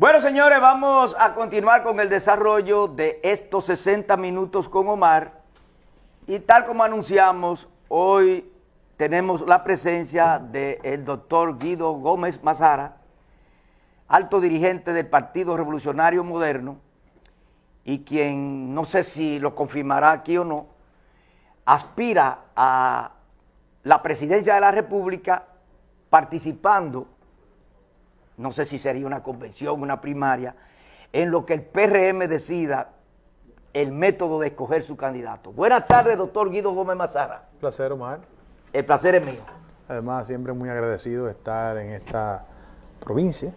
Bueno, señores, vamos a continuar con el desarrollo de estos 60 minutos con Omar. Y tal como anunciamos, hoy tenemos la presencia del doctor Guido Gómez Mazara, alto dirigente del Partido Revolucionario Moderno, y quien, no sé si lo confirmará aquí o no, aspira a la presidencia de la República participando no sé si sería una convención, una primaria, en lo que el PRM decida el método de escoger su candidato. Buenas tardes, doctor Guido Gómez Mazara. placer, Omar. El placer es mío. Además, siempre muy agradecido de estar en esta provincia,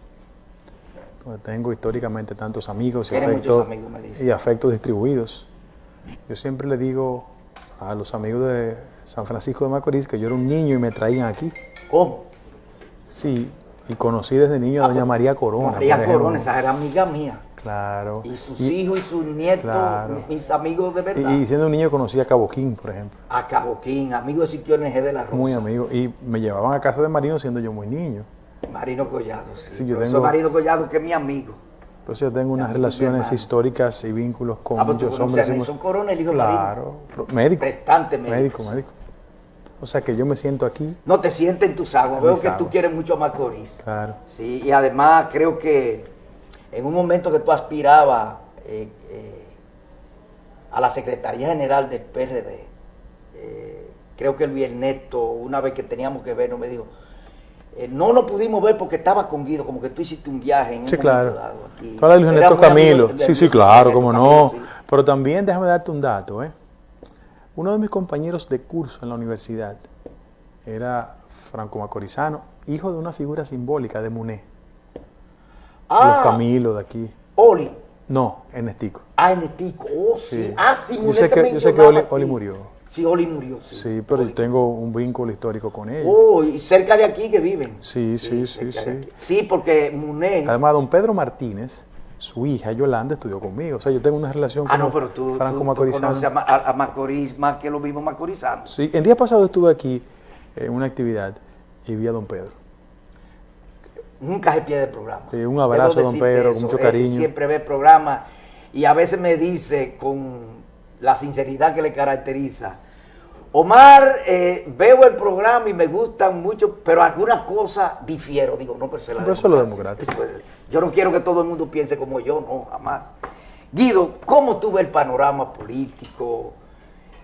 donde tengo históricamente tantos amigos y, afectos, y afectos distribuidos. Yo siempre le digo a los amigos de San Francisco de Macorís que yo era un niño y me traían aquí. ¿Cómo? Sí, y conocí desde niño a doña María Corona. María Corona, esa era amiga mía. Claro. Y sus hijos y sus nietos, mis amigos de verdad. Y, siendo un niño conocí a Caboquín, por ejemplo. A Caboquín, amigo de Sitio NG de la Rosa. Muy amigo. Y me llevaban a casa de Marino siendo yo muy niño. Marino Collado, sí. yo tengo, Marino Collado, que es mi amigo. Pues yo tengo unas relaciones históricas y vínculos con ah, muchos hombres. Son Corona, el hijo Claro. Médico. Prestante médico. Médico, médico. O sea que yo me siento aquí. No te sientes en tus aguas. Veo que tú quieres mucho a Macorís. Claro. Sí, y además creo que en un momento que tú aspirabas eh, eh, a la Secretaría General del PRD, eh, creo que Luis Ernesto, una vez que teníamos que vernos, me dijo, no nos pudimos ver porque estaba con Guido, como que tú hiciste un viaje en sí, claro. Aquí. Tú Luis Ernesto Camilo. sí, sí, claro, como no. Pero también déjame darte un dato, ¿eh? Uno de mis compañeros de curso en la universidad era Franco Macorizano, hijo de una figura simbólica de Muné. Ah, los Camilo de aquí. Oli. No, Ernestico. Ah, Ernestico. Oh, sí. Ah, sí, Muné yo sé que, yo sé que Oli, murió. Sí, Oli murió, sí. Sí, pero yo tengo un vínculo histórico con él. Oh, y cerca de aquí que viven. Sí, sí, sí, sí. Sí, porque Muné... Además, don Pedro Martínez su hija Yolanda estudió conmigo. O sea, yo tengo una relación ah, con no, pero tú, Franco tú, conoces a, Macorís más que lo mismo Macorizano. Sí, el día pasado estuve aquí en una actividad y vi a don Pedro. Nunca se pierde el programa. Sí, un abrazo, don Pedro, con mucho cariño. siempre ve el programa y a veces me dice con la sinceridad que le caracteriza, Omar, eh, veo el programa y me gustan mucho, pero algunas cosas difiero. Digo, no, pero, se la pero eso es lo democrático. Yo no quiero que todo el mundo piense como yo, no, jamás. Guido, ¿cómo tuve el panorama político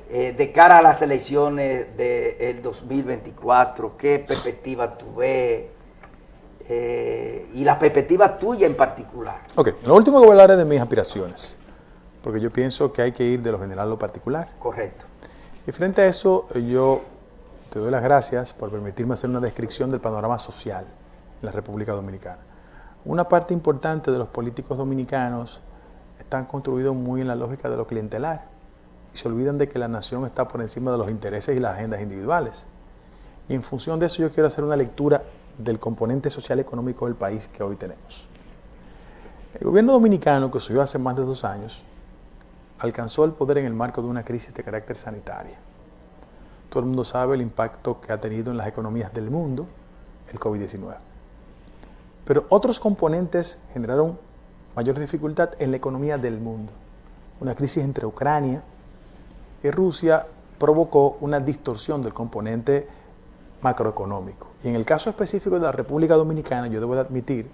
eh, de cara a las elecciones del 2024? ¿Qué perspectiva tuve? Eh, y la perspectiva tuya en particular. Ok, lo último que voy a hablar es de mis aspiraciones, porque yo pienso que hay que ir de lo general a lo particular. Correcto. Y frente a eso, yo te doy las gracias por permitirme hacer una descripción del panorama social en la República Dominicana. Una parte importante de los políticos dominicanos están construidos muy en la lógica de lo clientelar y se olvidan de que la nación está por encima de los intereses y las agendas individuales. Y en función de eso yo quiero hacer una lectura del componente social económico del país que hoy tenemos. El gobierno dominicano, que subió hace más de dos años, alcanzó el poder en el marco de una crisis de carácter sanitario. Todo el mundo sabe el impacto que ha tenido en las economías del mundo el COVID-19. Pero otros componentes generaron mayor dificultad en la economía del mundo. Una crisis entre Ucrania y Rusia provocó una distorsión del componente macroeconómico. Y en el caso específico de la República Dominicana, yo debo admitir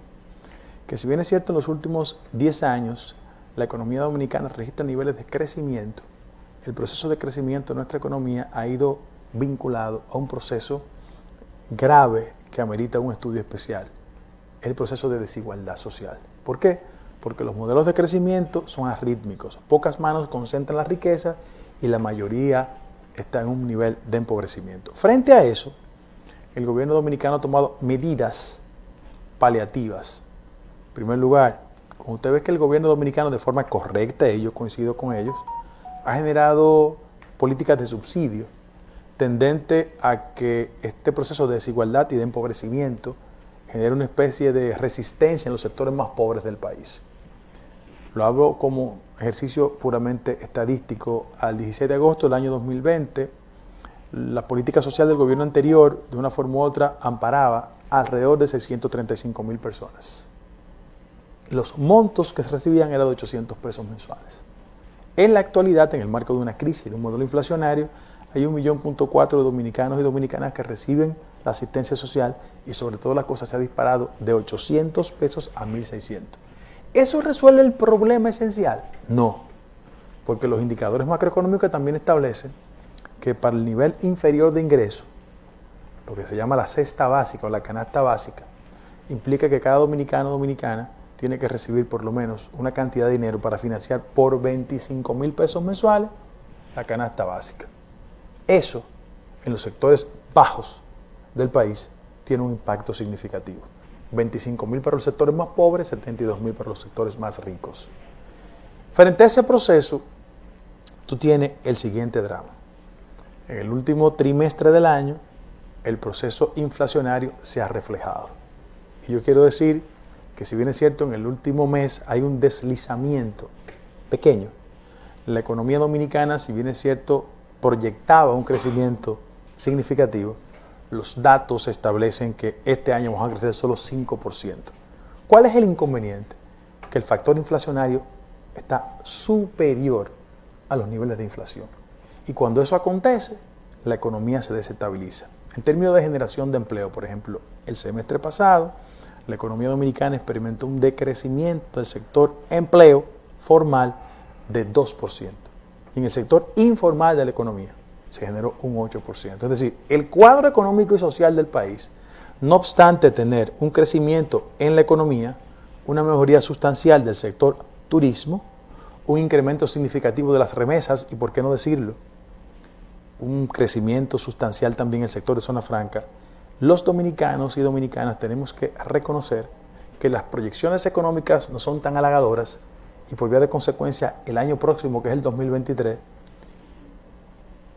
que si bien es cierto en los últimos 10 años la economía dominicana registra niveles de crecimiento, el proceso de crecimiento de nuestra economía ha ido vinculado a un proceso grave que amerita un estudio especial el proceso de desigualdad social. ¿Por qué? Porque los modelos de crecimiento son arrítmicos. Pocas manos concentran la riqueza y la mayoría está en un nivel de empobrecimiento. Frente a eso, el gobierno dominicano ha tomado medidas paliativas. En primer lugar, usted ve que el gobierno dominicano de forma correcta, y yo coincido con ellos, ha generado políticas de subsidio tendente a que este proceso de desigualdad y de empobrecimiento genera una especie de resistencia en los sectores más pobres del país. Lo hablo como ejercicio puramente estadístico. Al 16 de agosto del año 2020, la política social del gobierno anterior, de una forma u otra, amparaba alrededor de 635 mil personas. Los montos que se recibían eran de 800 pesos mensuales. En la actualidad, en el marco de una crisis, de un modelo inflacionario, hay un millón punto cuatro de dominicanos y dominicanas que reciben la asistencia social y sobre todo la cosa se ha disparado de 800 pesos a 1600. ¿Eso resuelve el problema esencial? No, porque los indicadores macroeconómicos también establecen que para el nivel inferior de ingreso, lo que se llama la cesta básica o la canasta básica, implica que cada dominicano o dominicana tiene que recibir por lo menos una cantidad de dinero para financiar por 25 mil pesos mensuales la canasta básica. Eso, en los sectores bajos del país, tiene un impacto significativo. 25 mil para los sectores más pobres, 72 mil para los sectores más ricos. Frente a ese proceso, tú tienes el siguiente drama. En el último trimestre del año, el proceso inflacionario se ha reflejado. Y yo quiero decir que si bien es cierto, en el último mes hay un deslizamiento pequeño. La economía dominicana, si bien es cierto, proyectaba un crecimiento significativo, los datos establecen que este año vamos a crecer solo 5%. ¿Cuál es el inconveniente? Que el factor inflacionario está superior a los niveles de inflación. Y cuando eso acontece, la economía se desestabiliza. En términos de generación de empleo, por ejemplo, el semestre pasado, la economía dominicana experimentó un decrecimiento del sector empleo formal de 2%. Y en el sector informal de la economía se generó un 8%. Es decir, el cuadro económico y social del país, no obstante tener un crecimiento en la economía, una mejoría sustancial del sector turismo, un incremento significativo de las remesas y, por qué no decirlo, un crecimiento sustancial también en el sector de zona franca, los dominicanos y dominicanas tenemos que reconocer que las proyecciones económicas no son tan halagadoras y por vía de consecuencia el año próximo, que es el 2023,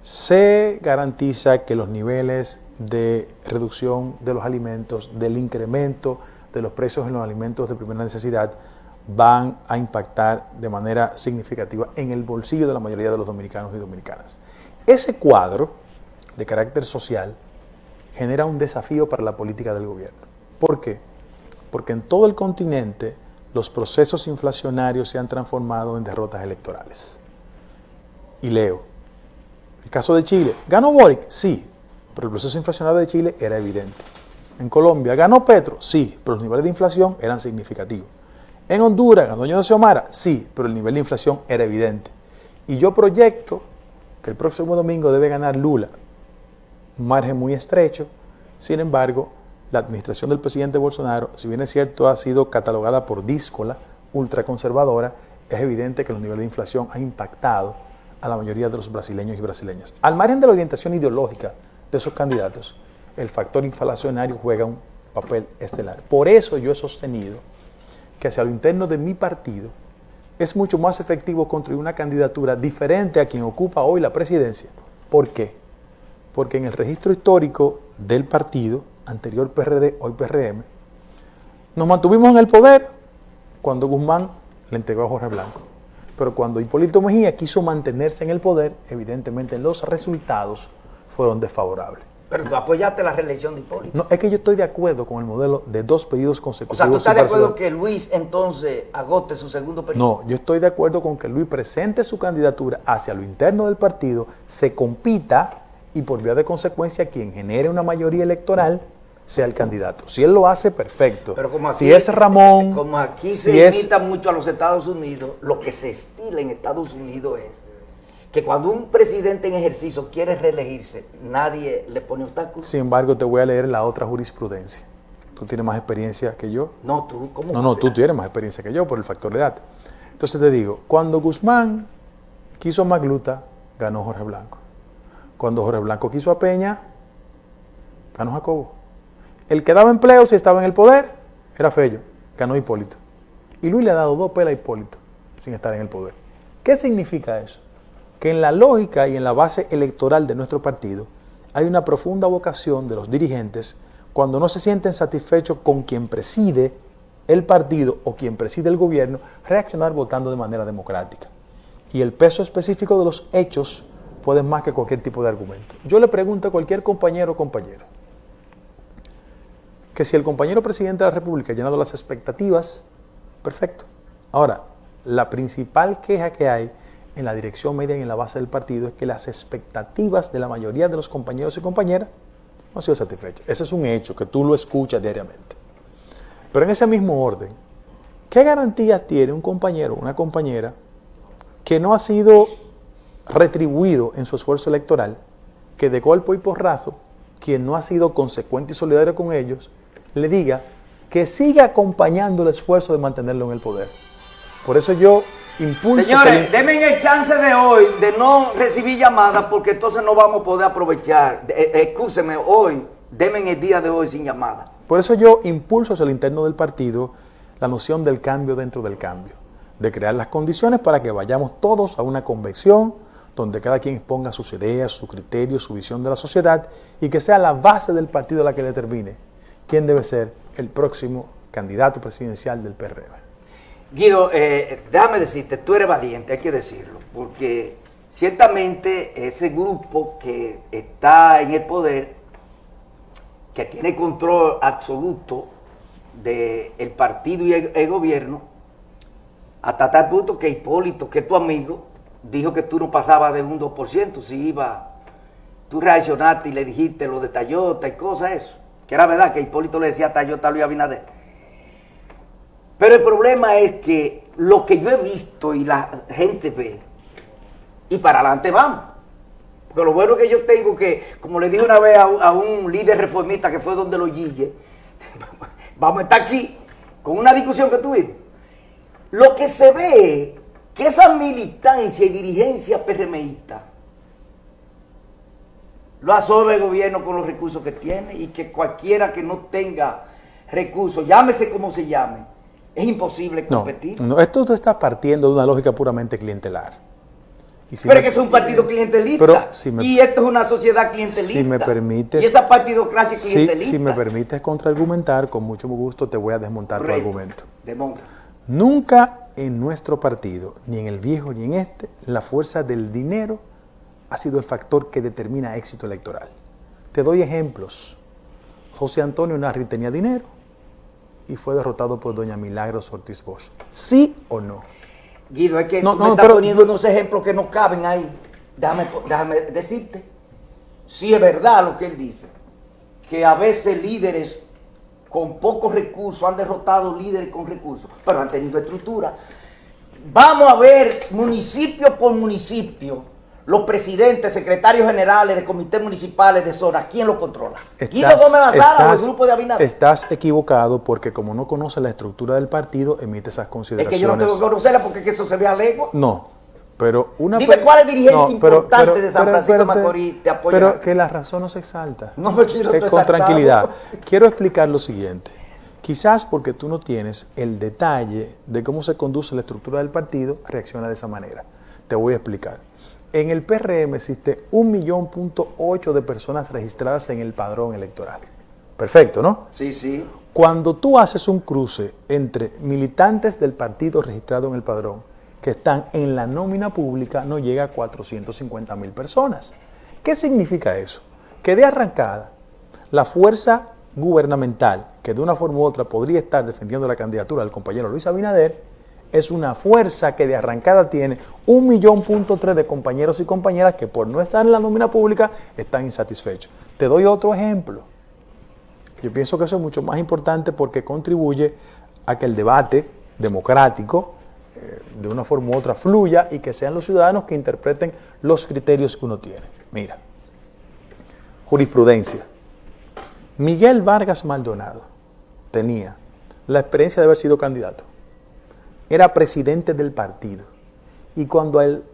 se garantiza que los niveles de reducción de los alimentos, del incremento de los precios en los alimentos de primera necesidad, van a impactar de manera significativa en el bolsillo de la mayoría de los dominicanos y dominicanas. Ese cuadro de carácter social genera un desafío para la política del gobierno. ¿Por qué? Porque en todo el continente los procesos inflacionarios se han transformado en derrotas electorales. Y leo, el caso de Chile, ¿ganó Boric? Sí, pero el proceso inflacionario de Chile era evidente. En Colombia, ¿ganó Petro? Sí, pero los niveles de inflación eran significativos. En Honduras, ¿ganó Doña Xiomara? Sí, pero el nivel de inflación era evidente. Y yo proyecto que el próximo domingo debe ganar Lula, margen muy estrecho. Sin embargo, la administración del presidente Bolsonaro, si bien es cierto, ha sido catalogada por díscola, ultraconservadora, es evidente que los niveles de inflación han impactado a la mayoría de los brasileños y brasileñas. Al margen de la orientación ideológica de esos candidatos, el factor inflacionario juega un papel estelar. Por eso yo he sostenido que hacia lo interno de mi partido es mucho más efectivo construir una candidatura diferente a quien ocupa hoy la presidencia. ¿Por qué? Porque en el registro histórico del partido, anterior PRD, hoy PRM, nos mantuvimos en el poder cuando Guzmán le entregó a Jorge Blanco. Pero cuando Hipólito Mejía quiso mantenerse en el poder, evidentemente los resultados fueron desfavorables. Pero tú apoyaste la reelección de Hipólito. No, es que yo estoy de acuerdo con el modelo de dos pedidos consecutivos. O sea, ¿tú estás de acuerdo que Luis entonces agote su segundo periodo? No, yo estoy de acuerdo con que Luis presente su candidatura hacia lo interno del partido, se compita y por vía de consecuencia quien genere una mayoría electoral sea el candidato. Si él lo hace, perfecto. Pero como aquí, si es Ramón... Como aquí se imita mucho a los Estados Unidos, lo que se estila en Estados Unidos es que cuando un presidente en ejercicio quiere reelegirse, nadie le pone obstáculos. Sin embargo, te voy a leer la otra jurisprudencia. Tú tienes más experiencia que yo. No, tú, ¿cómo? No, no, tú tienes más experiencia que yo por el factor de edad. Entonces te digo, cuando Guzmán quiso Magluta, ganó Jorge Blanco. Cuando Jorge Blanco quiso a Peña, ganó Jacobo. El que daba empleo si estaba en el poder era Fello, ganó Hipólito. Y Luis le ha dado dos pelas a Hipólito sin estar en el poder. ¿Qué significa eso? Que en la lógica y en la base electoral de nuestro partido hay una profunda vocación de los dirigentes cuando no se sienten satisfechos con quien preside el partido o quien preside el gobierno, reaccionar votando de manera democrática. Y el peso específico de los hechos pueden más que cualquier tipo de argumento. Yo le pregunto a cualquier compañero o compañera que si el compañero presidente de la República ha llenado las expectativas Perfecto. Ahora, la principal queja que hay en la dirección media y en la base del partido es que las expectativas de la mayoría de los compañeros y compañeras no han sido satisfechas. Ese es un hecho que tú lo escuchas diariamente. Pero en ese mismo orden, ¿qué garantías tiene un compañero o una compañera que no ha sido retribuido en su esfuerzo electoral, que de golpe y porrazo, quien no ha sido consecuente y solidario con ellos, le diga que siga acompañando el esfuerzo de mantenerlo en el poder? Por eso yo impulso... Señores, denme el chance de hoy de no recibir llamadas porque entonces no vamos a poder aprovechar. Eh, eh hoy, denme el día de hoy sin llamada. Por eso yo impulso hacia el interno del partido la noción del cambio dentro del cambio, de crear las condiciones para que vayamos todos a una convención donde cada quien exponga sus ideas, sus criterios, su visión de la sociedad y que sea la base del partido la que determine quién debe ser el próximo candidato presidencial del PRM. Guido, eh, déjame decirte, tú eres valiente, hay que decirlo, porque ciertamente ese grupo que está en el poder, que tiene control absoluto del partido y el, gobierno, hasta tal punto que Hipólito, que es tu amigo, dijo que tú no pasabas de un 2%, si iba, tú reaccionaste y le dijiste lo de Tayota y cosas eso, que era verdad que Hipólito le decía a Tayota a Luis Abinader. Pero el problema es que lo que yo he visto y la gente ve, y para adelante vamos. Porque lo bueno que yo tengo que, como le dije una vez a, un líder reformista que fue donde lo guille, vamos a estar aquí con una discusión que tuvimos. Lo que se ve que esa militancia y dirigencia PRMista lo absorbe el gobierno con los recursos que tiene y que cualquiera que no tenga recursos, llámese como se llame, es imposible competir. No, esto tú estás partiendo de una lógica puramente clientelar. pero es que es un partido clientelista. y esto es una sociedad clientelista. Si me permites. Y esa partidocracia clientelista. Si, me permites contraargumentar, con mucho gusto te voy a desmontar tu argumento. Desmonta. Nunca en nuestro partido, ni en el viejo ni en este, la fuerza del dinero ha sido el factor que determina éxito electoral. Te doy ejemplos. José Antonio Narri tenía dinero, y fue derrotado por doña Milagros Ortiz Bosch. ¿Sí o no? Guido, es que tú me estás poniendo unos ejemplos que no caben ahí. Déjame, déjame decirte. Sí es verdad lo que él dice, que a veces líderes con pocos recursos han derrotado líderes con recursos, pero han tenido estructura. Vamos a ver municipio por municipio los presidentes, secretarios generales de comités municipales de zona, ¿quién lo controla? ¿Guido Gómez o el grupo de Abinader? Estás equivocado porque como no conoce la estructura del partido, emite esas consideraciones. Es que yo no tengo que conocerla porque eso se ve a lejos. No, pero una... Dime cuál es dirigente importante de San Francisco de Macorís te apoya. Pero que la razón no se exalta. No me quiero Con tranquilidad. Quiero explicar lo siguiente. Quizás porque tú no tienes el detalle de cómo se conduce la estructura del partido, reacciona de esa manera. Te voy a explicar. En el PRM existe un millón punto ocho de personas registradas en el padrón electoral. Perfecto, ¿no? Sí, sí. Cuando tú haces un cruce entre militantes del partido registrado en el padrón que están en la nómina pública, no llega a 450 mil personas. ¿Qué significa eso? Que de arrancada, la fuerza gubernamental, que de una forma u otra podría estar defendiendo la candidatura del compañero Luis Abinader, es una fuerza que de arrancada tiene un millón punto tres de compañeros y compañeras que por no estar en la nómina pública están insatisfechos. Te doy otro ejemplo. Yo pienso que eso es mucho más importante porque contribuye a que el debate democrático de una forma u otra fluya y que sean los ciudadanos que interpreten los criterios que uno tiene. Mira, jurisprudencia. Miguel Vargas Maldonado tenía la experiencia de haber sido candidato era presidente del partido. Y cuando el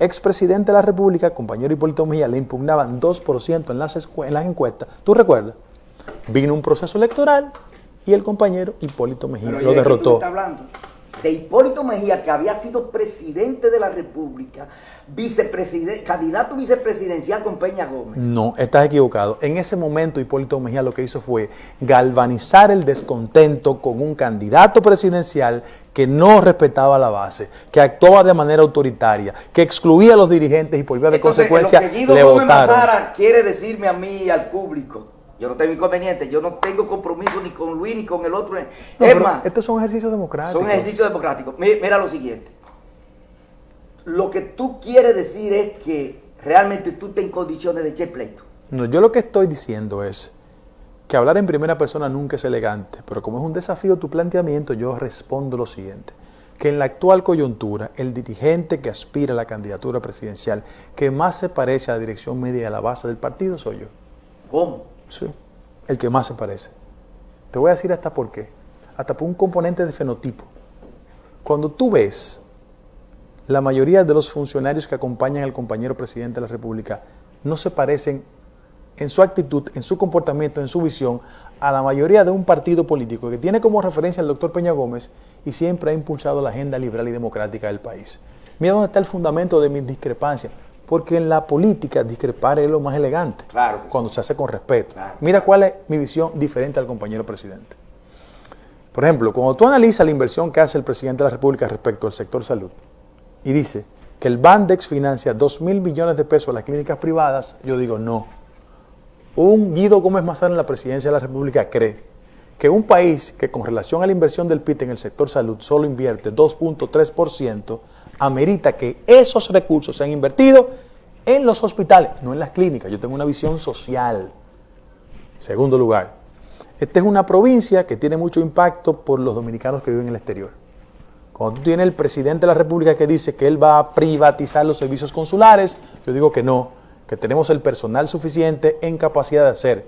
expresidente de la República, compañero Hipólito Mejía, le impugnaban 2% en las, en las encuestas, ¿tú recuerdas? Vino un proceso electoral y el compañero Hipólito Mejía lo derrotó de Hipólito Mejía, que había sido presidente de la República, vicepresidente, candidato vicepresidencial con Peña Gómez. No, estás equivocado. En ese momento Hipólito Mejía lo que hizo fue galvanizar el descontento con un candidato presidencial que no respetaba la base, que actuaba de manera autoritaria, que excluía a los dirigentes y por vía de consecuencia lo que Guido le Gómez quiere decirme a mí y al público Yo no tengo inconveniente, yo no tengo compromiso ni con Luis ni con el otro. es más, estos son ejercicios democráticos. Son ejercicios democráticos. Mira, lo siguiente. Lo que tú quieres decir es que realmente tú estás en condiciones de echar pleito. No, yo lo que estoy diciendo es que hablar en primera persona nunca es elegante, pero como es un desafío tu planteamiento, yo respondo lo siguiente que en la actual coyuntura el dirigente que aspira a la candidatura presidencial que más se parece a la dirección media de la base del partido soy yo. ¿Cómo? Sí, el que más se parece. Te voy a decir hasta por qué. Hasta por un componente de fenotipo. Cuando tú ves la mayoría de los funcionarios que acompañan al compañero presidente de la República no se parecen en su actitud, en su comportamiento, en su visión a la mayoría de un partido político que tiene como referencia al doctor Peña Gómez y siempre ha impulsado la agenda liberal y democrática del país. Mira dónde está el fundamento de mi discrepancia, porque en la política discrepar es lo más elegante, claro cuando se hace con respeto. Mira cuál es mi visión diferente al compañero presidente. Por ejemplo, cuando tú analizas la inversión que hace el presidente de la República respecto al sector salud y dice que el Bandex financia 2 mil millones de pesos a las clínicas privadas, yo digo no. Un Guido Gómez Mazara en la presidencia de la República cree que un país que con relación a la inversión del PIT en el sector salud solo invierte 2.3%, amerita que esos recursos sean invertidos en los hospitales, no en las clínicas. Yo tengo una visión social. Segundo lugar, esta es una provincia que tiene mucho impacto por los dominicanos que viven en el exterior. Cuando tú tienes el presidente de la República que dice que él va a privatizar los servicios consulares, yo digo que no, que tenemos el personal suficiente en capacidad de hacer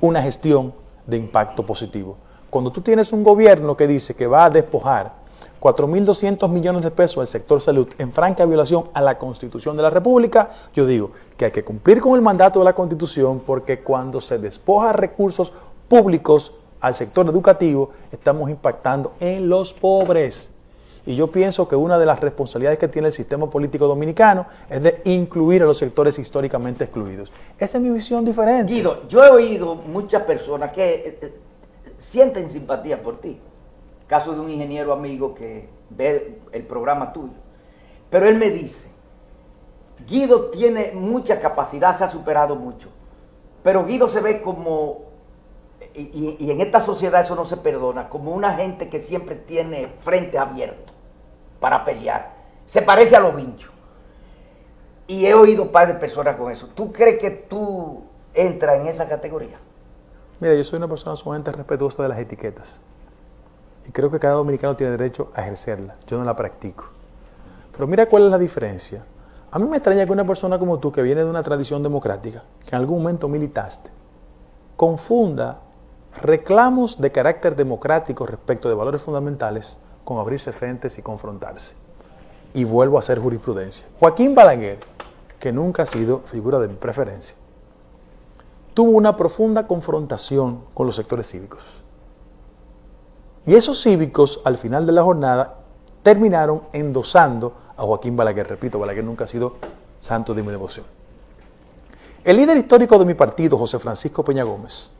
una gestión de impacto positivo. Cuando tú tienes un gobierno que dice que va a despojar 4.200 millones de pesos al sector salud en franca violación a la Constitución de la República, yo digo que hay que cumplir con el mandato de la Constitución porque cuando se despoja recursos públicos al sector educativo, estamos impactando en los pobres. Y yo pienso que una de las responsabilidades que tiene el sistema político dominicano es de incluir a los sectores históricamente excluidos. Esa es mi visión diferente. Guido, yo he oído muchas personas que eh, eh, sienten simpatía por ti. Caso de un ingeniero amigo que ve el programa tuyo. Pero él me dice, Guido tiene mucha capacidad, se ha superado mucho. Pero Guido se ve como, y, en esta sociedad eso no se perdona, como una gente que siempre tiene frente abierto para pelear. Se parece a los vinchos. Y he oído par de personas con eso. ¿Tú crees que tú entras en esa categoría? Mira, yo soy una persona sumamente respetuosa de las etiquetas. Y creo que cada dominicano tiene derecho a ejercerla. Yo no la practico. Pero mira cuál es la diferencia. A mí me extraña que una persona como tú, que viene de una tradición democrática, que en algún momento militaste, confunda reclamos de carácter democrático respecto de valores fundamentales con abrirse frentes y confrontarse. Y vuelvo a hacer jurisprudencia. Joaquín Balaguer, que nunca ha sido figura de mi preferencia, tuvo una profunda confrontación con los sectores cívicos. Y esos cívicos, al final de la jornada, terminaron endosando a Joaquín Balaguer. Repito, Balaguer nunca ha sido santo de mi devoción. El líder histórico de mi partido, José Francisco Peña Gómez,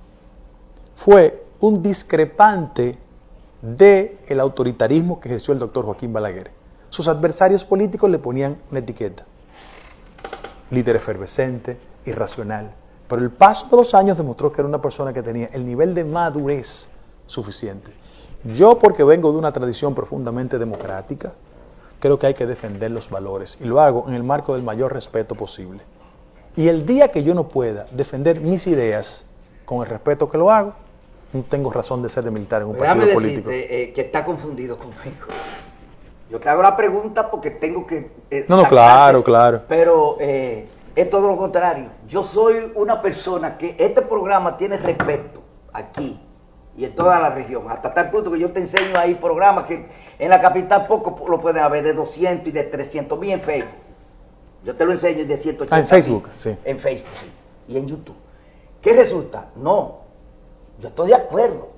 fue un discrepante del el autoritarismo que ejerció el doctor Joaquín Balaguer. Sus adversarios políticos le ponían una etiqueta. Líder efervescente, irracional. Pero el paso de los años demostró que era una persona que tenía el nivel de madurez suficiente. Yo, porque vengo de una tradición profundamente democrática, creo que hay que defender los valores y lo hago en el marco del mayor respeto posible. Y el día que yo no pueda defender mis ideas con el respeto que lo hago, no tengo razón de ser de militar en un partido político. Eh, que está confundido conmigo. Yo te hago la pregunta porque tengo que... Eh, no, no, claro, claro. Pero eh, es todo lo contrario. Yo soy una persona que este programa tiene respeto aquí y en toda la región. Hasta tal punto que yo te enseño ahí programas que en la capital poco lo pueden haber de 200 y de 300 mil en Facebook. Yo te lo enseño de 180 ah, en Facebook, sí. En Facebook, sí. Y en YouTube. ¿Qué resulta? No, yo estoy de acuerdo.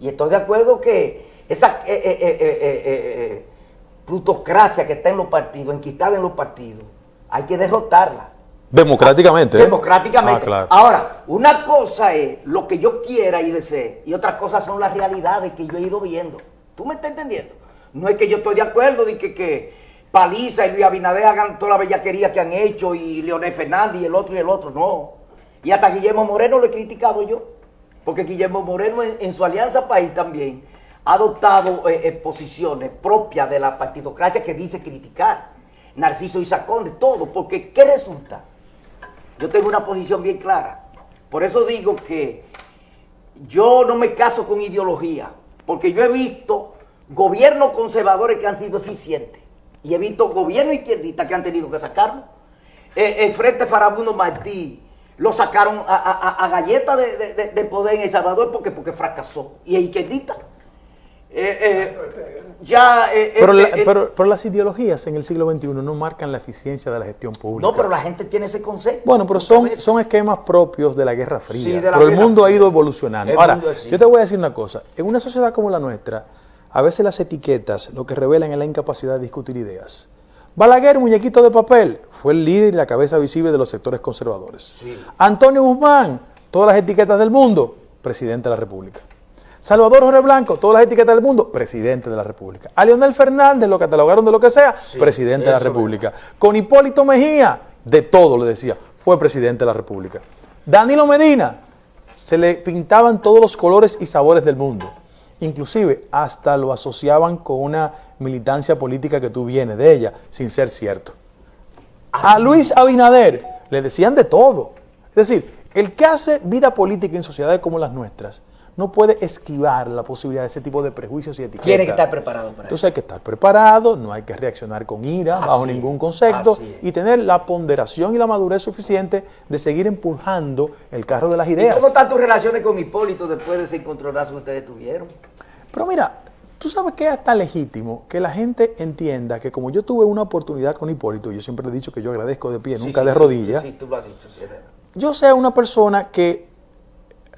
Y estoy de acuerdo que esa eh, eh, eh, plutocracia que está en los partidos, enquistada en los partidos, hay que derrotarla. Democráticamente. Democráticamente. Ah, Ahora, una cosa es lo que yo quiera y desee, y otras cosas son las realidades que yo he ido viendo. ¿Tú me estás entendiendo? No es que yo estoy de acuerdo de que, que Paliza y Luis Abinader hagan toda la bellaquería que han hecho, y Leonel Fernández y el otro y el otro, no. Y hasta Guillermo Moreno lo he criticado yo. porque Guillermo Moreno en, su Alianza País también ha adoptado eh, eh, posiciones propias de la partidocracia que dice criticar. Narciso Isacón, de todo, porque ¿qué resulta? Yo tengo una posición bien clara. Por eso digo que yo no me caso con ideología, porque yo he visto gobiernos conservadores que han sido eficientes y he visto gobiernos izquierdistas que han tenido que sacarlo. Eh, el Frente Farabundo Martí lo sacaron a, galleta de, poder en El Salvador porque, porque fracasó. Y es izquierdista. Eh, ya, pero, pero, las ideologías en el siglo XXI no marcan la eficiencia de la gestión pública. No, pero la gente tiene ese concepto. Bueno, pero son, son esquemas propios de la Guerra Fría. pero el mundo ha ido evolucionando. Ahora, yo te voy a decir una cosa. En una sociedad como la nuestra, a veces las etiquetas lo que revelan es la incapacidad de discutir ideas. Balaguer, muñequito de papel, fue el líder y la cabeza visible de los sectores conservadores. Antonio Guzmán, todas las etiquetas del mundo, presidente de la República. Salvador Jorge Blanco, todas las etiquetas del mundo, presidente de la República. A Leonel Fernández, lo catalogaron de lo que sea, presidente de la República. Con Hipólito Mejía, de todo le decía, fue presidente de la República. Danilo Medina, se le pintaban todos los colores y sabores del mundo. Inclusive hasta lo asociaban con una militancia política que tú vienes de ella, sin ser cierto. A Luis Abinader le decían de todo. Es decir, el que hace vida política en sociedades como las nuestras no puede esquivar la posibilidad de ese tipo de prejuicios y etiquetas. Tiene que estar preparado para Entonces hay que estar preparado, no hay que reaccionar con ira, bajo ningún concepto, y tener la ponderación y la madurez suficiente de seguir empujando el carro de las ideas. ¿Y cómo están tus relaciones con Hipólito después de ese encontronazo que ustedes tuvieron? Pero mira, tú sabes que es hasta legítimo que la gente entienda que como yo tuve una oportunidad con Hipólito, yo siempre he dicho que yo agradezco de pie, nunca de rodillas, sí, tú lo has dicho, yo sea una persona que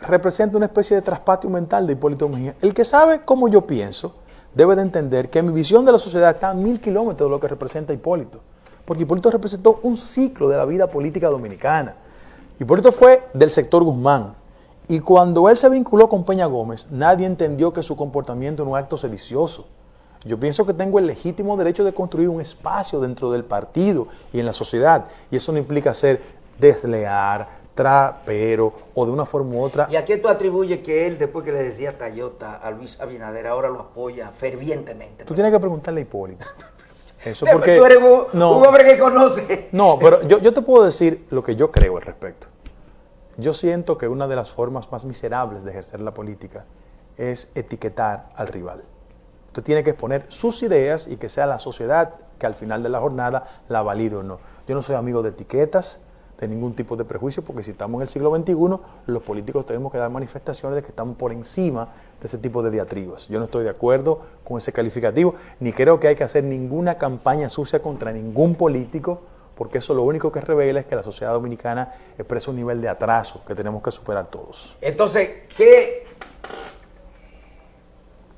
representa una especie de traspatio mental de Hipólito Mejía. El que sabe cómo yo pienso debe de entender que mi visión de la sociedad está a mil kilómetros de lo que representa Hipólito. Porque Hipólito representó un ciclo de la vida política dominicana. Hipólito fue del sector Guzmán. Y cuando él se vinculó con Peña Gómez, nadie entendió que su comportamiento era un acto sedicioso. Yo pienso que tengo el legítimo derecho de construir un espacio dentro del partido y en la sociedad. Y eso no implica ser desleal, trapero o de una forma u otra. ¿Y a qué tú atribuyes que él, después que le decía Tayota a Luis Abinader, ahora lo apoya fervientemente? Tú tienes que preguntarle a Hipólito. Eso porque, tú eres un, hombre que conoce. No, pero yo, yo te puedo decir lo que yo creo al respecto. Yo siento que una de las formas más miserables de ejercer la política es etiquetar al rival. Usted tiene que exponer sus ideas y que sea la sociedad que al final de la jornada la valide o no. Yo no soy amigo de etiquetas, de ningún tipo de prejuicio, porque si estamos en el siglo XXI, los políticos tenemos que dar manifestaciones de que estamos por encima de ese tipo de diatribas. Yo no estoy de acuerdo con ese calificativo, ni creo que hay que hacer ninguna campaña sucia contra ningún político, porque eso lo único que revela es que la sociedad dominicana expresa un nivel de atraso que tenemos que superar todos. Entonces, ¿qué,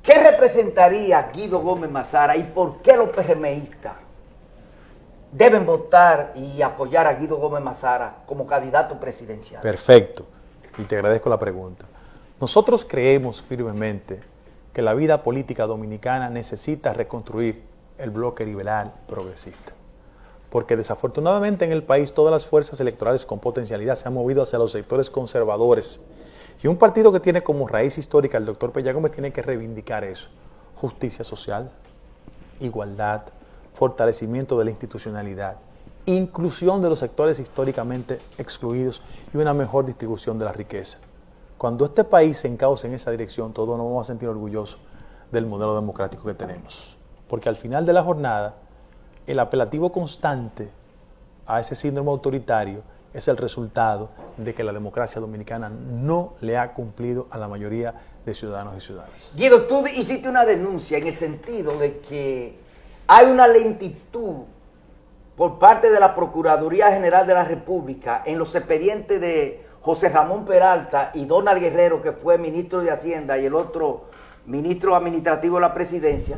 qué representaría Guido Gómez Mazara y por qué los PRMistas deben votar y apoyar a Guido Gómez Mazara como candidato presidencial. Perfecto, y te agradezco la pregunta. Nosotros creemos firmemente que la vida política dominicana necesita reconstruir el bloque liberal progresista. Porque desafortunadamente en el país todas las fuerzas electorales con potencialidad se han movido hacia los sectores conservadores. Y un partido que tiene como raíz histórica el doctor Pella Gómez tiene que reivindicar eso. Justicia social, igualdad, fortalecimiento de la institucionalidad, inclusión de los sectores históricamente excluidos y una mejor distribución de la riqueza. Cuando este país se encauce en esa dirección, todos nos vamos a sentir orgullosos del modelo democrático que tenemos. Porque al final de la jornada, el apelativo constante a ese síndrome autoritario es el resultado de que la democracia dominicana no le ha cumplido a la mayoría de ciudadanos y ciudadanas. Guido, tú hiciste una denuncia en el sentido de que hay una lentitud por parte de la Procuraduría General de la República en los expedientes de José Ramón Peralta y Donald Guerrero, que fue ministro de Hacienda y el otro ministro administrativo de la presidencia,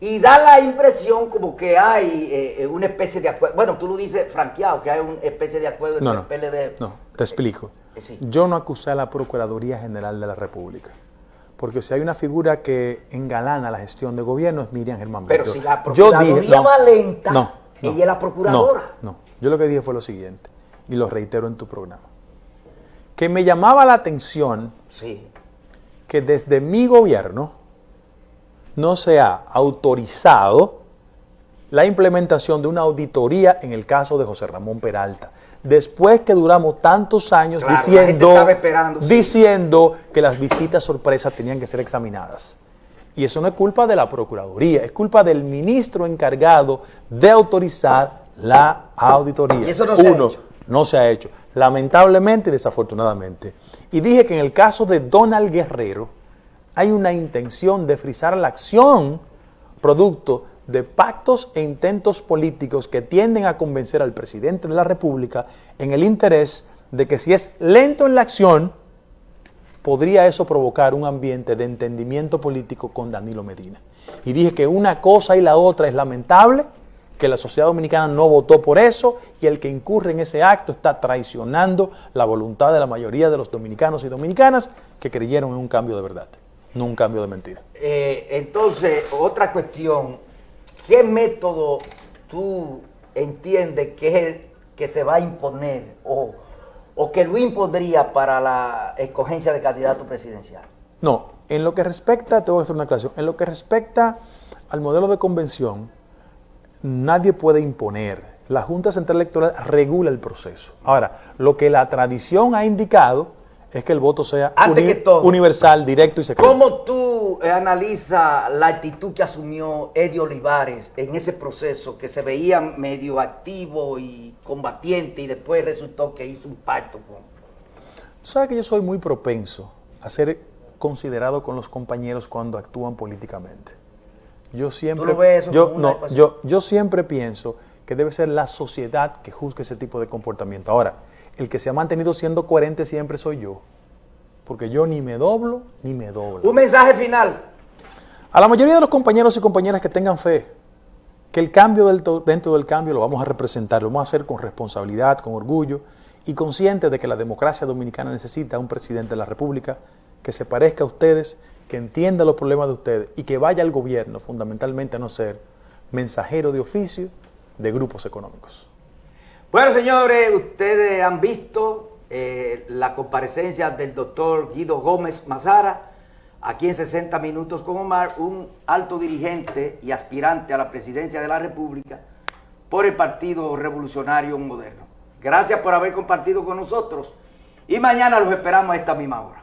y da la impresión como que hay eh, una especie de acuerdo, bueno, tú lo dices franqueado, que hay una especie de acuerdo entre el PLD. No, te explico. Eh, Yo no acusé a la Procuraduría General de la República porque si hay una figura que engalana la gestión de gobierno es Miriam Germán Pero si la Procuraduría va lenta, no, ella es la Procuradora. No, no, yo lo que dije fue lo siguiente, y lo reitero en tu programa, que me llamaba la atención Sí. que desde mi gobierno no se ha autorizado la implementación de una auditoría en el caso de José Ramón Peralta. Después que duramos tantos años Claro, diciendo, sí. diciendo que las visitas sorpresa tenían que ser examinadas. Y eso no es culpa de la Procuraduría, es culpa del ministro encargado de autorizar la auditoría. Y eso no se ha Uno, hecho. no se ha hecho, lamentablemente y desafortunadamente. Y dije que en el caso de Donald Guerrero hay una intención de frizar la acción producto de pactos e intentos políticos que tienden a convencer al presidente de la República en el interés de que si es lento en la acción, podría eso provocar un ambiente de entendimiento político con Danilo Medina. Y dije que una cosa y la otra es lamentable, que la sociedad dominicana no votó por eso y el que incurre en ese acto está traicionando la voluntad de la mayoría de los dominicanos y dominicanas que creyeron en un cambio de verdad, no un cambio de mentira. Eh, entonces, otra cuestión, ¿qué método tú entiendes que es el que se va a imponer o, o que lo impondría para la escogencia de candidato presidencial? No, en lo que respecta, te voy a hacer una aclaración, en lo que respecta al modelo de convención, nadie puede imponer. La Junta Central Electoral regula el proceso. Ahora, lo que la tradición ha indicado es que el voto sea todo. universal, directo y secreto. ¿Cómo tú eh, analizas la actitud que asumió Eddie Olivares en ese proceso que se veía medio activo y combatiente y después resultó que hizo un pacto con... Tú sabes que yo soy muy propenso a ser considerado con los compañeros cuando actúan políticamente. Yo siempre, lo ves eso yo, no, yo, yo siempre pienso que debe ser la sociedad que juzgue ese tipo de comportamiento. Ahora, el que se ha mantenido siendo coherente siempre soy yo, porque yo ni me doblo ni me doblo. Un mensaje final. A la mayoría de los compañeros y compañeras que tengan fe, que el cambio del dentro del cambio lo vamos a representar, lo vamos a hacer con responsabilidad, con orgullo y conscientes de que la democracia dominicana necesita un presidente de la República que se parezca a ustedes, que entienda los problemas de ustedes y que vaya al gobierno fundamentalmente a no ser mensajero de oficio de grupos económicos. Bueno, señores, ustedes han visto eh, la comparecencia del doctor Guido Gómez Mazara aquí en 60 Minutos con Omar, un alto dirigente y aspirante a la presidencia de la República por el Partido Revolucionario Moderno. Gracias por haber compartido con nosotros y mañana los esperamos a esta misma hora.